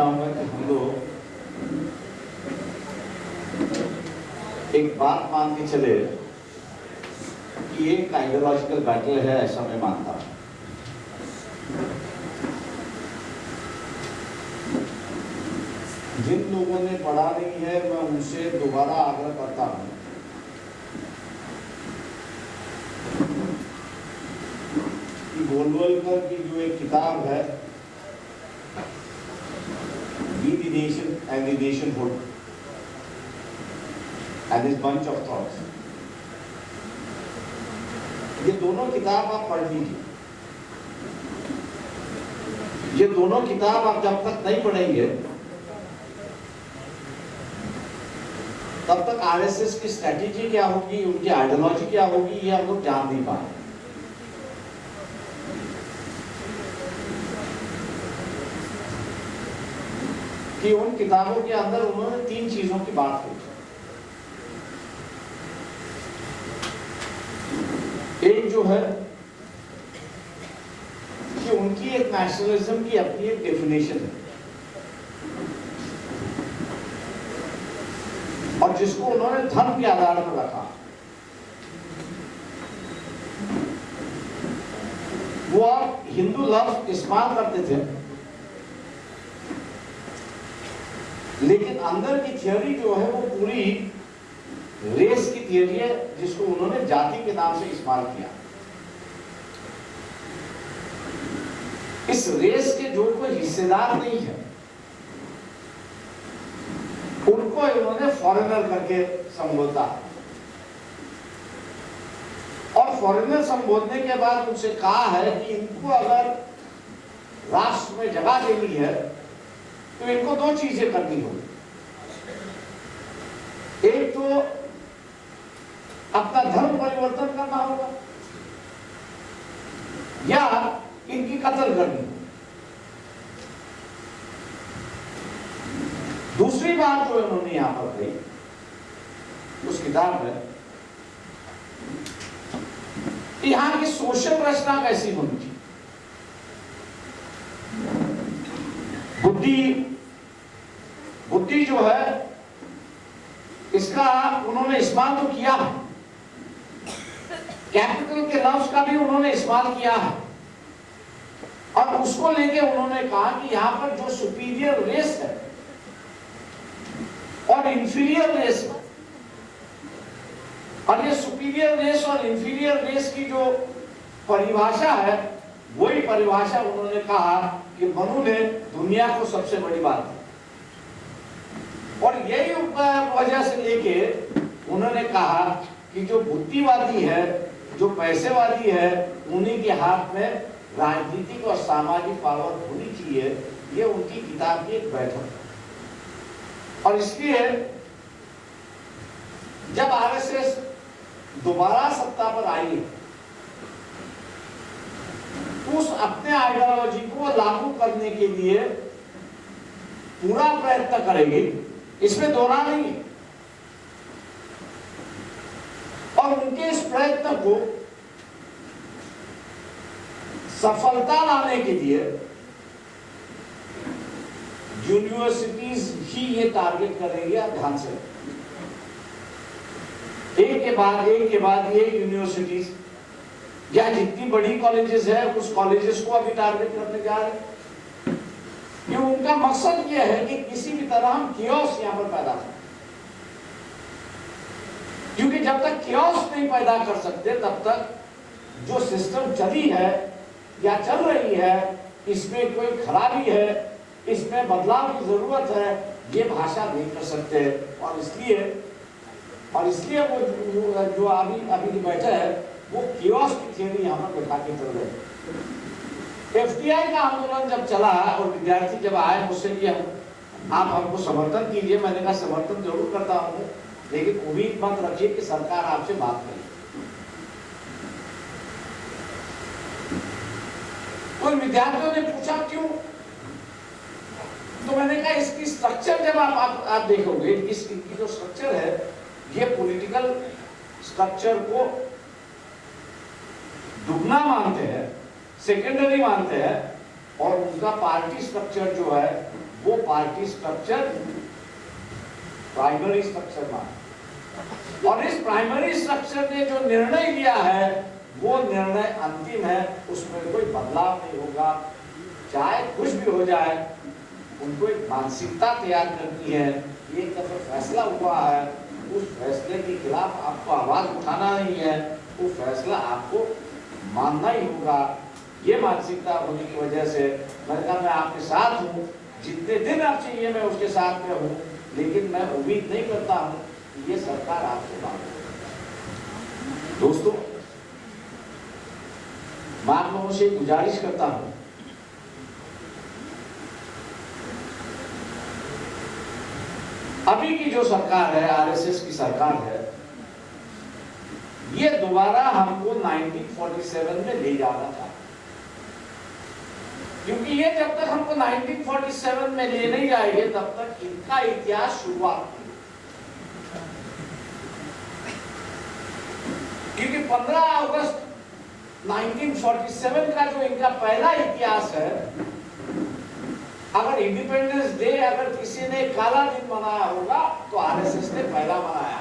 चाहूँगा कि हम लोग एक बात मान के चले कि एक आइडियोलॉजिकल बैटल है, ऐसा मैं मानता हूँ। जिन लोगों ने पढ़ा नहीं है, मैं उनसे दोबारा आग्रह करता हूँ कि गोलवलकर की जो एक किताब है Be the nation and the nationhood and his bunch of thoughts. ये दोनों किताब आप पढ़ लीजिए। ये दोनों किताब आप जब तक नहीं पढ़ेंगे, तब तक आरएसएस की स्ट्रेटेजी क्या होगी, उनकी आइडियोलॉजी क्या होगी, ये हम लोग जान नहीं पाए कि उन किताबों के अंदर उन्होंने तीन चीज़ों की बात की। एक जो है कि उनकी एक नेशनलिज्म की अपनी एक डेफिनेशन है। और जिसको उन्होंने धर्म के आधार पर रखा। वो आप हिंदू लफ्ज इस्तेमाल करते थे। लेकिन अंदर की थियोरी जो है वो पूरी रेस की थियोरी है, जिसको उन्होंने जाति के नाम से इस्तेमाल किया। इस रेस के जो कोई हिस्सेदार नहीं है, उनको इन्होंने फॉरेनर करके संबोधा। और फॉरेनर संबोधने के बाद उनसे कहा है कि इनको अगर राष्ट्र में जगह देनी है तो इनको दो चीज़ें करनी होगी। एक तो अपना धर्म परिवर्तन करना होगा, या इनकी कत्ल करनी दूसरी बात जो इन्होंने यहाँ पर कही, उस किताब में, यहाँ की सोशल रचना कैसी होनी चाहिए बुद्धि बुद्धि जो है, इसका उन्होंने इस्तेमाल तो किया है। कैपिटल के लफ्ज का भी उन्होंने इस्तेमाल किया है। और उसको लेके उन्होंने कहा कि यहाँ पर जो सुपीरियर रेस है, और इंफीरियर रेस और ये सुपीरियर रेस और इंफीरियर रेस की जो परिभाषा है, वही परिभाषा उन्होंने कहा कि मनु ने दुनिया को सबसे बड़ी बात दी और यही वजह से लेके उन्होंने कहा कि जो बुद्धिवादी है, जो पैसेवादी है, उन्हीं के हाथ में राजनीतिक और सामाजिक पावर होनी चाहिए, ये उनकी किताब की एक बैठक है। और इसलिए जब आरएसएस दोबारा सत्ता पर आई उस अपने आइडियोलॉजी को लागू करने के लिए पूरा प्रयत्न करेगी। इसमें दोहरा नहीं है। और उनके इस प्रयत्न को सफलता लाने के लिए यूनिवर्सिटीज ही ये टारगेट करेंगे ध्यान से। एक के बाद, एक के बाद ये यूनिवर्सिटीज या जितनी बड़ी कॉलेजेस है, उस कॉलेजेस को अभी टारगेट करने जा रहे हैं। उनका मकसद ये है कि किसी भी तरह हम कियोस यहाँ पर पैदा करें। क्योंकि जब तक कियोस नहीं पैदा कर सकते, तब तक जो सिस्टम चली है या चल रही है, इसमें कोई खराबी है, इसमें बदलाव की ज़रूरत है, ये भाषा नहीं कर सकते। और इसलिए और इसलिए वो जो अभी अभी बैठे है वो कियोस की थियरी यहाँ पर बैठा के चल रहे एफटीआई का आंदोलन जब चला और विद्यार्थी जब आए मुझसे हम आप हमको समर्थन कीजिए मैंने कहा समर्थन ज़रूर करता हूँ लेकिन उम्मीद मत रखिए कि सरकार आपसे बात करेगी। उन विद्यार्थियों ने पूछा क्यों? तो मैंने कहा इसकी स्ट्रक्चर जब आप आप, आप देखोगे इस इनकी जो स्ट्रक्चर है ये पॉलिटिकल स्ट्रक्चर को दुगना मानते हैं सेकेंडरी मानते हैं, और उनका पार्टी स्ट्रक्चर जो है, वो पार्टी स्ट्रक्चर प्राइमरी स्ट्रक्चर माना और इस प्राइमरी स्ट्रक्चर ने जो निर्णय लिया है, वो निर्णय अंतिम है, उसमें कोई बदलाव नहीं होगा। चाहे कुछ भी हो जाए, उनको एक मानसिकता तैयार करनी है। ये जब फैसला हुआ है, उस फैसले के खिलाफ आपको आवाज़ उठाना नहीं है, वो फैसला आपको मानना ही होगा। ये मानसिकता होने की वजह से मैंने कहा, मैं आपके साथ हूँ। जितने दिन आप चाहिए, मैं उसके साथ में हूँ। लेकिन मैं उम्मीद नहीं करता हूँ कि ये सरकार आपसे मांगे दोस्तों मैं से गुजारिश करता हूँ। अभी की जो सरकार है, आरएसएस की सरकार है ये दोबारा हमको 1947 में ले जाना था। क्योंकि ये जब तक हमको 1947 में ले नहीं जाएँगे तब तक इनका इतिहास शुरुआत क्योंकि 15 अगस्त 1947 का जो इनका पहला इतिहास है, अगर इंडिपेंडेंस डे अगर किसी ने काला दिन मनाया होगा तो आरएसएस ने पहला मनाया।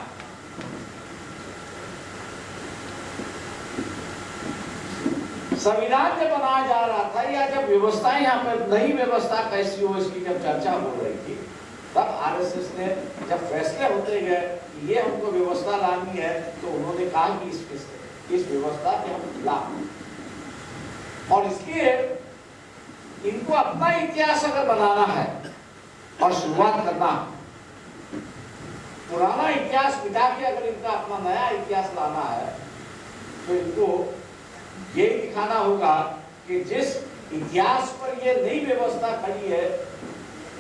संविधान जब बनाया जा रहा था या जब व्यवस्था यहाँ पर नई व्यवस्था कैसी हो, इसकी जब चर्चा हो रही थी, तब आरएसएस ने जब फैसले होते गए ये हमको व्यवस्था लानी है तो उन्होंने कहा कि इस इस व्यवस्था के हम खिलाफ और इसलिए इनको अपना इतिहास अगर बनाना है और शुरुआत करना पुराना इतिहास मिटा के अगर इनका अपना नया इतिहास लाना है तो इनको ये दिखाना होगा कि जिस इतिहास पर ये नई व्यवस्था खड़ी है,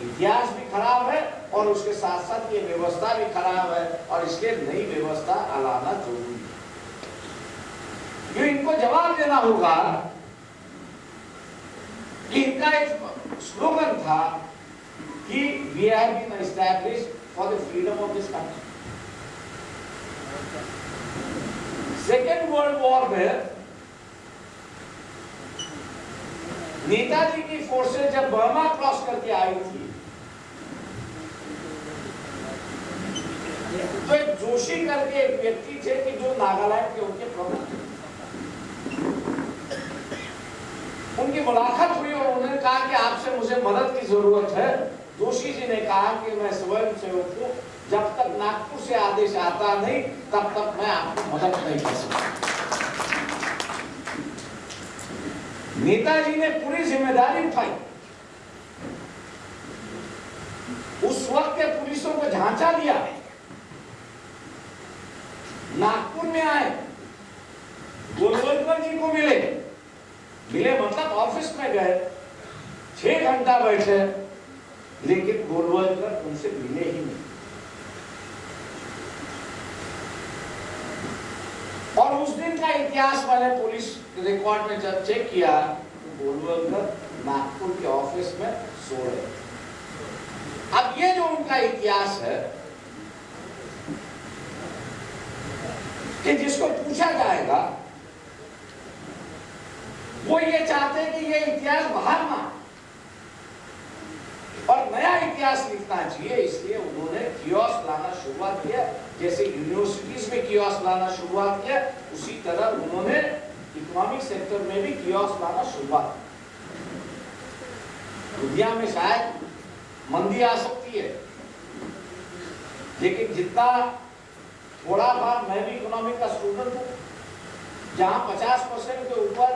इतिहास भी खराब है और उसके साथ साथ ये व्यवस्था भी खराब है और इसलिए नई व्यवस्था लाना ज़रूरी है। जो इनको जवाब देना होगा कि इनका एक स्लोगन था कि we have been establish for the freedom of this country second world war में नेताजी की फोर्सेज जब बर्मा क्रॉस करके आई थी तो एक जोशी करके एक व्यक्ति थे कि जो नागालैंड के उनके प्रमुख थे। उनकी मुलाकात हुई और उन्होंने कहा कि आपसे मुझे मदद की ज़रूरत है। जोशी जी ने कहा कि मैं स्वयं सेवक हूँ। जब तक नागपुर से आदेश आता नहीं, तब तक मैं आपको मदद नहीं कर सकता। नेताजी ने पूरी ज़िम्मेदारी उठाई। उस वक्त के पुलिसों को झांचा दिया। नागपुर में आए। गोलवलकर जी को मिले। मिले मतलब ऑफ़िस में गए। छह घंटा बैठे। लेकिन गोलवलकर उनसे मिले ही नहीं। और उस दिन का इतिहास मैंने पुलिस रिकॉर्ड में जब चेक किया तो नागपुर के ऑफ़िस में सो रहे अब ये जो उनका इतिहास है, कि जिसको पूछा जाएगा, वो ये चाहते हैं कि ये इतिहास बाहर ना और नया इतिहास लिखना चाहिए, इसलिए उन्होंने लाना शुरुआत किया, जैसे यूनिवर्सिटीज में कियोस लाना शुरुआत किया उसी तरह उन्होंने इकोनॉमिक सेक्टर में भी कियोस लाना शुरुआत दुनिया में शायद मंदी आ सकती है लेकिन जितना थोड़ा बार मैं भी इकोनॉमिक का स्टूडेंट हूँ जहाँ 50 परसेंट के ऊपर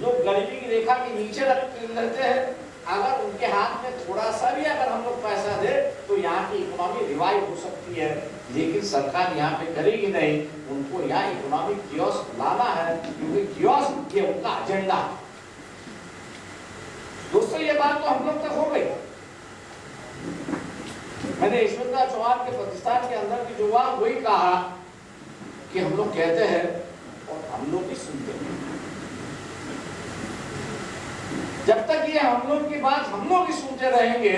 लोग गरीबी की रेखा के नीचे रहते हैं अगर उनके हाथ में थोड़ा सा भी अगर हम लोग पैसा दे तो यहाँ की इकोनॉमी रिवाइव हो सकती है। लेकिन सरकार यहाँ पे करेगी नहीं। उनको यहाँ इकोनॉमिक लाना है, क्योंकि ये उनका एजेंडा दोस्तों, ये बात तो हम लोग तक हो गई। मैंने ईश्वरदास चौहान के पाकिस्तान के अंदर की जो बात वही कहा कि हम लोग कहते हैं और हम लोग भी सुनते हैं। जब तक ये हम लोग की बात हम लोग ही सुनते रहेंगे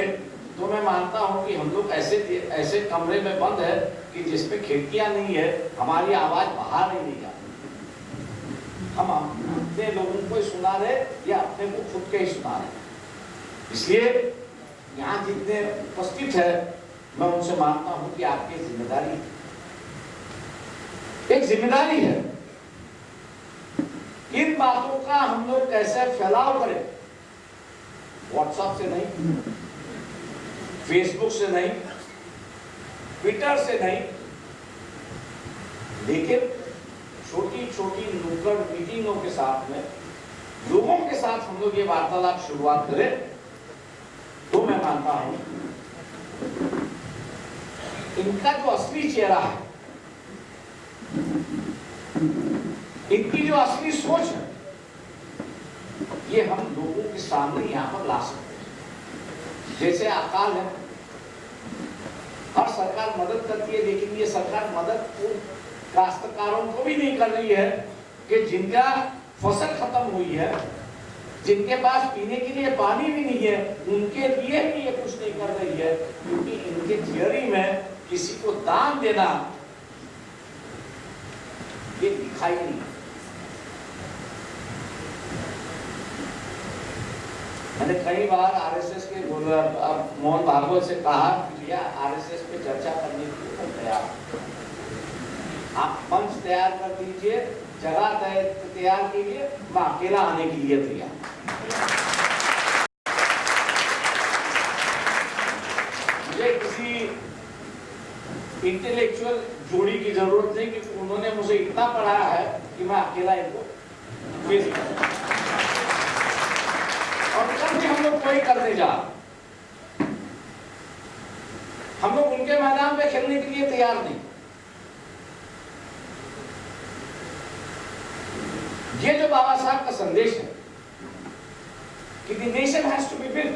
तो मैं मानता हूँ कि हम लोग ऐसे ऐसे कमरे में बंद है कि जिसमें खिड़कियाँ नहीं है, हमारी आवाज़ बाहर नहीं जाती हम अपने लोगों को ही सुना रहे या अपने को खुद के ही सुना रहे इसलिए यहाँ जितने उपस्थित है, मैं उनसे मानता हूँ कि आपकी ज़िम्मेदारी एक ज़िम्मेदारी है। इन बातों का हम लोग कैसे फैलाव करें? व्हाट्सएप से नहीं फेसबुक से नहीं ट्विटर से नहीं, लेकिन छोटी छोटी नुक्कड़ मीटिंगों के साथ में, लोगों के साथ हम लोग ये वार्तालाप शुरुआत करें तो मैं मानता हूँ, इनका जो असली चेहरा है, इनकी जो असली सोच है ये हम लोगों के सामने यहाँ पर ला सकते हैं। जैसे अकाल है, हर सरकार मदद करती है, लेकिन ये सरकार मदद उन काश्तकारों को भी नहीं कर रही है कि जिनका फ़सल खत्म हुई है, जिनके पास पीने के लिए पानी भी नहीं है, उनके लिए भी ये कुछ नहीं कर रही है, क्योंकि इनके थियोरी में किसी को दान देना ये दिखाई नहीं मैंने कई बार आरएसएस के मोहन भागवत से कहा कि भैया, आरएसएस पे चर्चा करने के लिए तैयार आप मंच तैयार कर दीजिए, जगह तैयार कीजिए, मैं अकेला आने के लिए तैयार मुझे किसी इंटेलेक्चुअल जोड़ी की ज़रूरत नहीं क्योंकि उन्होंने मुझे इतना पढ़ाया है कि मैं अकेला इनको फेस कर सकता हूँ। और सफ़ाई करने जा। हम लोग उनके मैदान पे खेलने के लिए तैयार नहीं। ये जो बाबा साहब का संदेश है कि the nation has to be build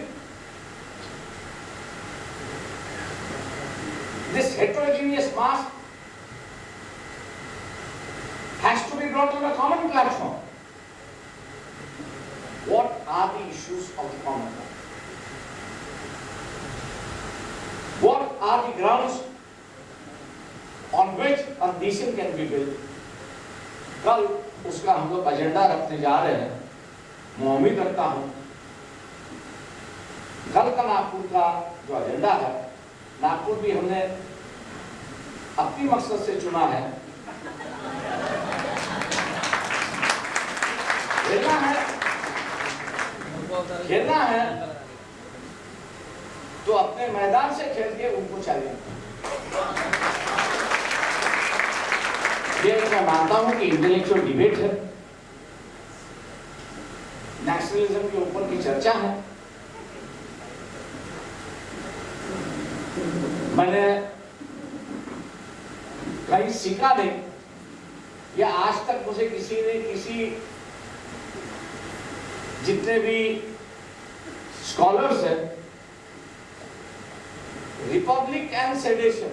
this heterogeneous mass has to be brought on a common platform what are the issues of the common are the grounds on which a nation can be built? कल उसका हम लोग agenda रखने जा रहे हैं। मैं उम्मीद रखता हूँ, कल का नागपुर का जो एजेंडा है, नागपुर भी हमने अपनी मकसद से चुना है। खेलना है। खेलना है। तो अपने मैदान से खेल के उनको ये मैं मानता हूँ कि इंटेलेक्चुअल डिबेट है। नेशनलिज्म के ऊपर की चर्चा है। मैंने कहीं सीखा नहीं या आज तक मुझे किसी ने किसी जितने भी स्कॉलर्स हैं रिपब्लिक एंड सेडेशन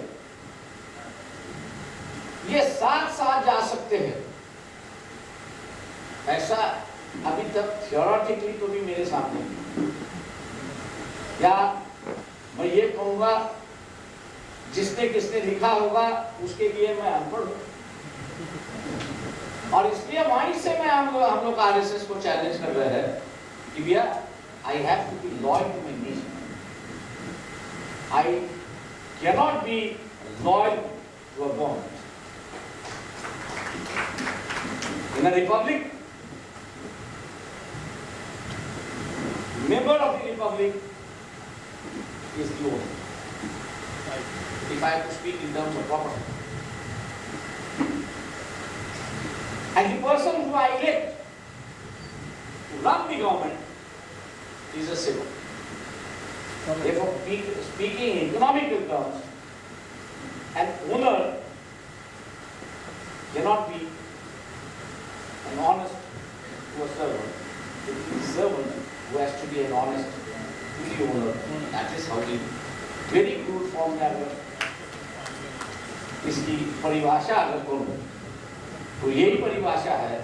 ये साथ साथ जा सकते हैं। ऐसा अभी तक थियोरटिकली तो भी मेरे सामने। या मैं ये कहूँगा, जिसने किसने लिखा होगा, उसके लिए मैं अनपढ़ हूँ। और इसलिए वहीं से मैं हम लोग, हम आरएसएस को चैलेंज कर रहे हैं कि भैया I have to be loyal I cannot be loyal to a government. In a republic, member of the republic is the owner. If I have to speak in terms of property. And the person who I elect to run the government is a civil. Therefore, speak, speaking in economical terms, an owner cannot be an honest to a servant. It is the servant who has to be an honest to the owner. That is how the very crude form में अगर इसकी परिभाषा अगर करूँ तो यही परिभाषा है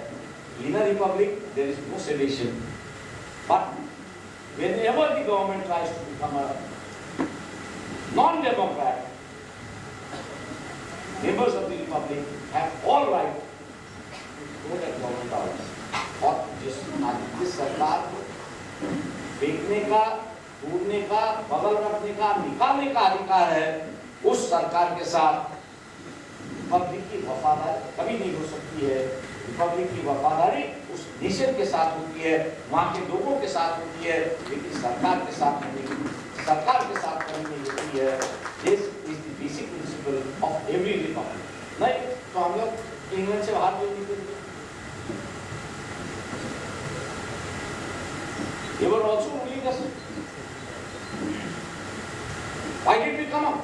इन republic there is no sedition but whenever the government tries to become a non-democrat members of the republic have all right to vote at government hours और जिस जिस सरकार को फेंकने का टूटने का बगल अधिकार निकालने का अधिकार है उस सरकार के साथ पब्लिक की वफादारी कभी नहीं हो सकती है पब्लिक की वफादारी नेशन के साथ होती है, वहाँ के लोगों के साथ होती है, लेकिन सरकार के साथ नहीं सरकार के साथ कभी नहीं होती है this is the basic principle of every republic नहीं तो हम लोग इंग्लैंड से बाहर क्यों नहीं करते They were also ruling us. Why did we come up?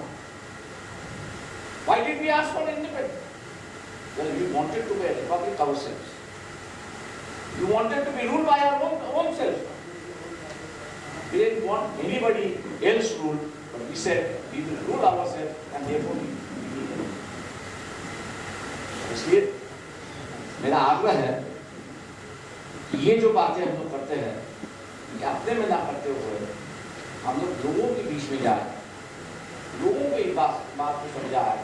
Why did we ask for independence? Well, we wanted to be a republic ourselves. We wanted to be ruled by our own, own selves. Want anybody else ruled, but we said we will rule ourselves and therefore we. इसलिए मेरा आग्रह है कि ये जो बातें हम लोग करते हैं ये अपने में ना करते हुए हम लोग लोगों के बीच में जाए लोगों को इस बात बात को समझाए।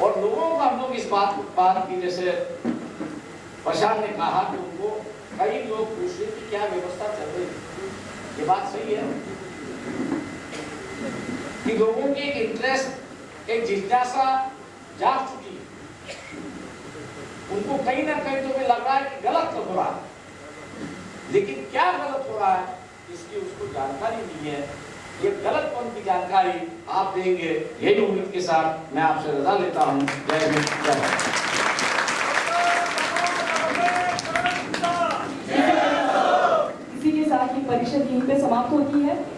और लोगों को हम लोग इस बात बात की जैसे प्रशांत ने कहा कि उनको कई लोग पूछ रहे कि क्या व्यवस्था चल रही है। ये बात सही है। कि लोगों की एक इंटरेस्ट एक जिज्ञासा जाग चुकी है। उनको कहीं ना कहीं तो भी लग रहा है कि गलत तो हो रहा है। लेकिन क्या गलत हो रहा है, इसकी उसको जानकारी नहीं है। ये गलत कौन की जानकारी आप देंगे, यही उम्मीद के साथ मैं आपसे रजा लेता हूँ। जय हिंद, जय भारत इसी के साथ ही परिषद यहीं पे समाप्त होती है।